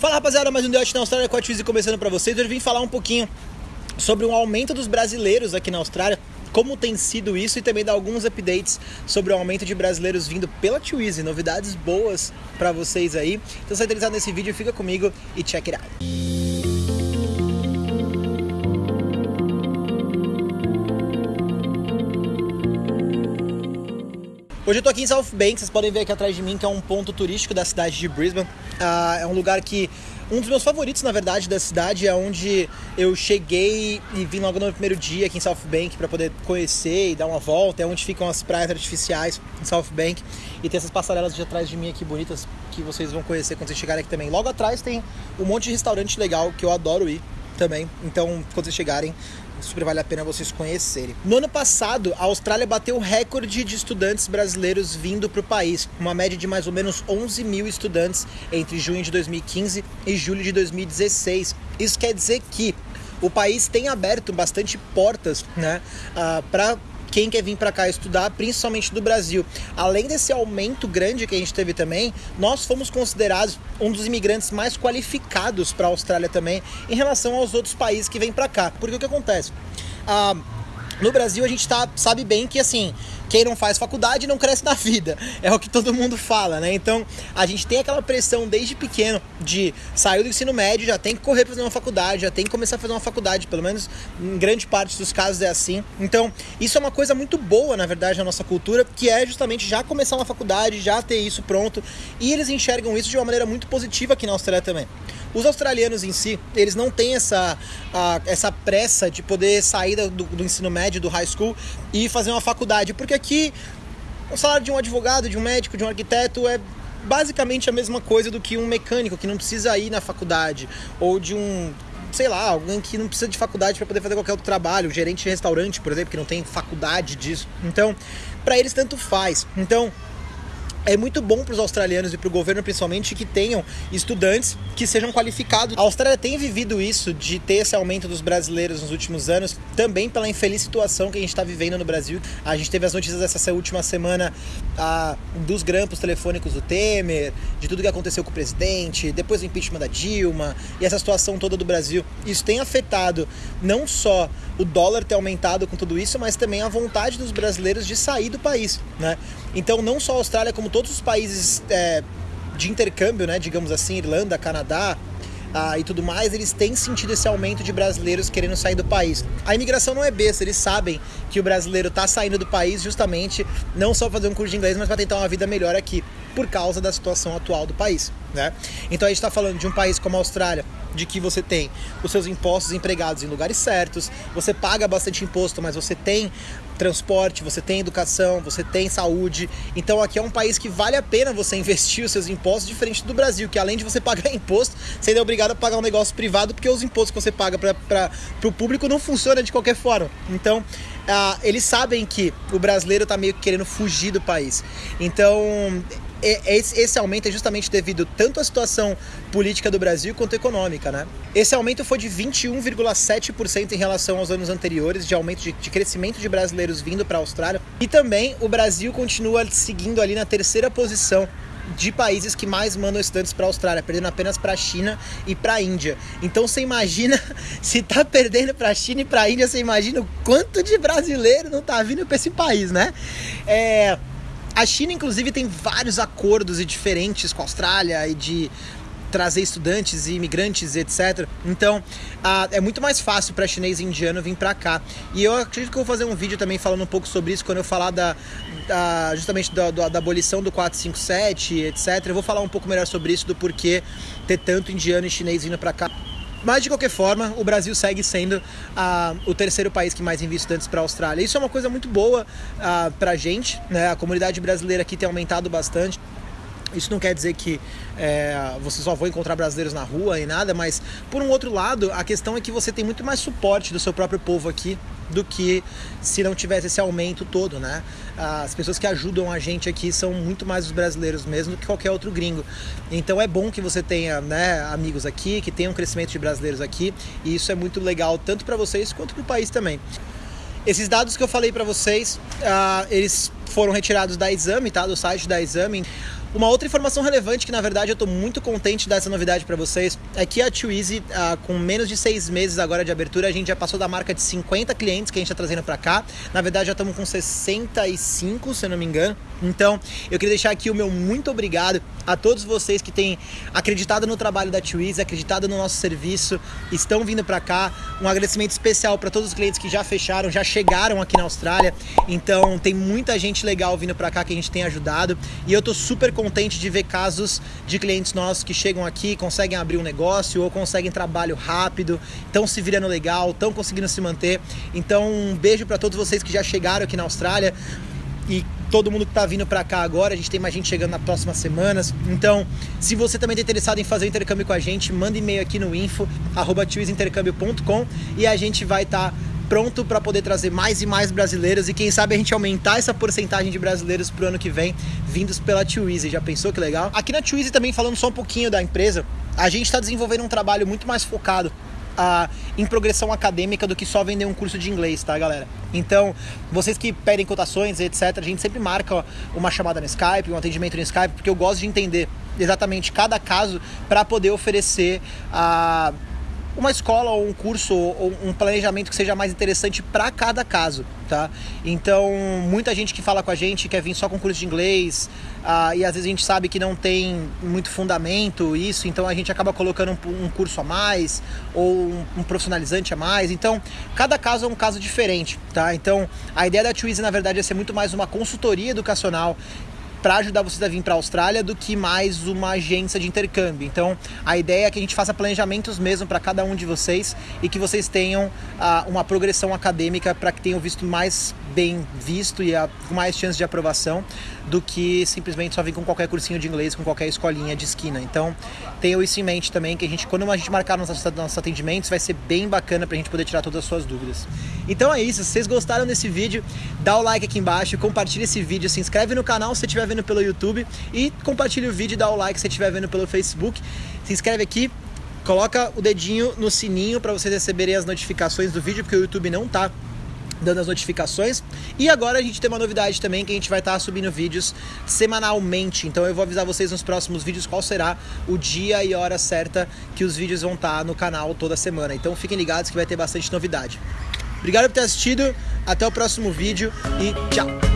Fala rapaziada, mais um Diote na Austrália com a Twizy começando para vocês. Hoje eu vim falar um pouquinho sobre o aumento dos brasileiros aqui na Austrália, como tem sido isso e também dar alguns updates sobre o aumento de brasileiros vindo pela Twizy, novidades boas para vocês aí. Então se interessado nesse vídeo, fica comigo e check it out. Hoje eu tô aqui em South Bank, vocês podem ver aqui atrás de mim que é um ponto turístico da cidade de Brisbane. Uh, é um lugar que um dos meus favoritos, na verdade, da cidade é onde eu cheguei e vim logo no primeiro dia aqui em South Bank para poder conhecer e dar uma volta. É onde ficam as praias artificiais em South Bank e tem essas passarelas de atrás de mim aqui bonitas que vocês vão conhecer quando vocês chegarem aqui também. Logo atrás tem um monte de restaurante legal que eu adoro ir também. Então, quando vocês chegarem, super vale a pena vocês conhecerem. No ano passado, a Austrália bateu o recorde de estudantes brasileiros vindo para o país, uma média de mais ou menos 11 mil estudantes entre junho de 2015 e julho de 2016. Isso quer dizer que o país tem aberto bastante portas né, uh, ah, para quem quer vir para cá estudar, principalmente do Brasil. Além desse aumento grande que a gente teve também, nós fomos considerados um dos imigrantes mais qualificados para a Austrália também, em relação aos outros países que vêm para cá. Porque o que acontece? Ah, no Brasil a gente tá, sabe bem que assim, quem não faz faculdade não cresce na vida. É o que todo mundo fala, né? Então a gente tem aquela pressão desde pequeno de sair do ensino médio, já tem que correr para fazer uma faculdade, já tem que começar a fazer uma faculdade, pelo menos em grande parte dos casos é assim. Então isso é uma coisa muito boa, na verdade, na nossa cultura, que é justamente já começar uma faculdade, já ter isso pronto. E eles enxergam isso de uma maneira muito positiva aqui na Austrália também. Os australianos em si, eles não têm essa, a, essa pressa de poder sair do, do ensino médio, do high school e fazer uma faculdade, porque aqui o salário de um advogado, de um médico, de um arquiteto é basicamente a mesma coisa do que um mecânico que não precisa ir na faculdade ou de um sei lá, alguém que não precisa de faculdade para poder fazer qualquer outro trabalho, um gerente de restaurante, por exemplo, que não tem faculdade disso. Então, para eles tanto faz. Então, é muito bom para os australianos e para o governo principalmente que tenham estudantes que sejam qualificados. A Austrália tem vivido isso de ter esse aumento dos brasileiros nos últimos anos, também pela infeliz situação que a gente está vivendo no Brasil. A gente teve as notícias dessa última semana ah, dos grampos telefônicos do Temer, de tudo que aconteceu com o presidente, depois do impeachment da Dilma e essa situação toda do Brasil. Isso tem afetado não só o dólar ter aumentado com tudo isso, mas também a vontade dos brasileiros de sair do país, né? Então, não só a Austrália, como todos os países é, de intercâmbio, né, digamos assim, Irlanda, Canadá, ah, e tudo mais, eles têm sentido esse aumento de brasileiros querendo sair do país. A imigração não é besta, eles sabem que o brasileiro está saindo do país justamente não só para fazer um curso de inglês, mas para tentar uma vida melhor aqui, por causa da situação atual do país. Né? Então a gente está falando de um país como a Austrália, de que você tem os seus impostos empregados em lugares certos, você paga bastante imposto, mas você tem transporte, você tem educação, você tem saúde. Então aqui é um país que vale a pena você investir os seus impostos, diferente do Brasil, que além de você pagar imposto, você é obrigado a pagar um negócio privado, porque os impostos que você paga para o público não funcionam de qualquer forma. Então uh, eles sabem que o brasileiro está meio que querendo fugir do país. Então esse aumento é justamente devido tanto à situação política do Brasil quanto econômica, né? Esse aumento foi de 21,7% em relação aos anos anteriores, de aumento de, de crescimento de brasileiros vindo para a Austrália. E também o Brasil continua seguindo ali na terceira posição de países que mais mandam estudantes para a Austrália, perdendo apenas para a China e para a Índia. Então você imagina, se tá perdendo para a China e para a Índia, você imagina o quanto de brasileiro não tá vindo para esse país, né? É, a China, inclusive, tem vários acordos e diferentes com a Austrália e de trazer estudantes e imigrantes, etc. Então, é muito mais fácil para chinês e indiano vir para cá. E eu acredito que eu vou fazer um vídeo também falando um pouco sobre isso quando eu falar da, da justamente da, da, da, abolição do 457, etc. Eu vou falar um pouco melhor sobre isso do porquê ter tanto indiano e chinês vindo para cá. Mas de qualquer forma, o Brasil segue sendo ah, o terceiro país que mais envia estudantes para a Austrália. Isso é uma coisa muito boa ah, para a gente, né? A comunidade brasileira aqui tem aumentado bastante. Isso não quer dizer que é, você só vai encontrar brasileiros na rua e nada, mas por um outro lado, a questão é que você tem muito mais suporte do seu próprio povo aqui do que se não tivesse esse aumento todo, né? As pessoas que ajudam a gente aqui são muito mais os brasileiros mesmo do que qualquer outro gringo. Então é bom que você tenha, né, amigos aqui, que tenha um crescimento de brasileiros aqui, e isso é muito legal tanto para vocês quanto para o país também. Esses dados que eu falei para vocês, uh, eles foram retirados da Exame, tá? Do site da Exame. Uma outra informação relevante que na verdade eu estou muito contente dessa novidade para vocês é que a Easy, ah, com menos de seis meses agora de abertura, a gente já passou da marca de 50 clientes que a gente está trazendo para cá. Na verdade já estamos com 65, se eu não me engano. Então eu queria deixar aqui o meu muito obrigado a todos vocês que têm acreditado no trabalho da Easy, acreditado no nosso serviço, estão vindo para cá. Um agradecimento especial para todos os clientes que já fecharam, já chegaram aqui na Austrália. Então tem muita gente legal vindo para cá que a gente tem ajudado e eu estou super contente de ver casos de clientes nossos que chegam aqui, conseguem abrir um negócio ou conseguem trabalho rápido, estão se virando legal, estão conseguindo se manter. Então, um beijo para todos vocês que já chegaram aqui na Austrália e todo mundo que está vindo para cá agora. A gente tem mais gente chegando nas próximas semanas. Então, se você também está interessado em fazer o intercâmbio com a gente, manda e-mail aqui no info @twizintercambio.com e a gente vai estar tá pronto para poder trazer mais e mais brasileiros e quem sabe a gente aumentar essa porcentagem de brasileiros pro ano que vem vindos pela Twizy. Já pensou que legal? Aqui na Twizy também falando só um pouquinho da empresa, a gente está desenvolvendo um trabalho muito mais focado a, em progressão acadêmica do que só vender um curso de inglês, tá, galera? Então, vocês que pedem cotações, etc., a gente sempre marca uma chamada no Skype, um atendimento no Skype, porque eu gosto de entender exatamente cada caso para poder oferecer a uma escola ou um curso ou um planejamento que seja mais interessante para cada caso, tá? Então, muita gente que fala com a gente quer vir só com curso de inglês uh, e às vezes a gente sabe que não tem muito fundamento isso, então a gente acaba colocando um, um curso a mais ou um, um, profissionalizante a mais. Então, cada caso é um caso diferente, tá? Então, a ideia da Twizy na verdade é ser muito mais uma consultoria educacional para ajudar vocês a vir para a Austrália do que mais uma agência de intercâmbio. Então, a ideia é que a gente faça planejamentos mesmo para cada um de vocês e que vocês tenham uh, uma progressão acadêmica para que tenham visto mais bem visto e com mais chance de aprovação do que simplesmente só vir com qualquer cursinho de inglês, com qualquer escolinha de esquina. Então, tenham isso em mente também, que a gente, quando a gente marcar nossos, nossos atendimentos, vai ser bem bacana para a gente poder tirar todas as suas dúvidas. Então é isso, se vocês gostaram desse vídeo, dá o like aqui embaixo, compartilha esse vídeo, se inscreve no canal se estiver vendo pelo YouTube e compartilha o vídeo dá o like se estiver vendo pelo Facebook. Se inscreve aqui, coloca o dedinho no sininho para vocês receberem as notificações do vídeo, porque o YouTube não tá dando as notificações. E agora a gente tem uma novidade também que a gente vai estar tá subindo vídeos semanalmente. Então eu vou avisar vocês nos próximos vídeos qual será o dia e hora certa que os vídeos vão estar tá no canal toda semana. Então fiquem ligados que vai ter bastante novidade. Obrigado por ter assistido, até o próximo vídeo e tchau!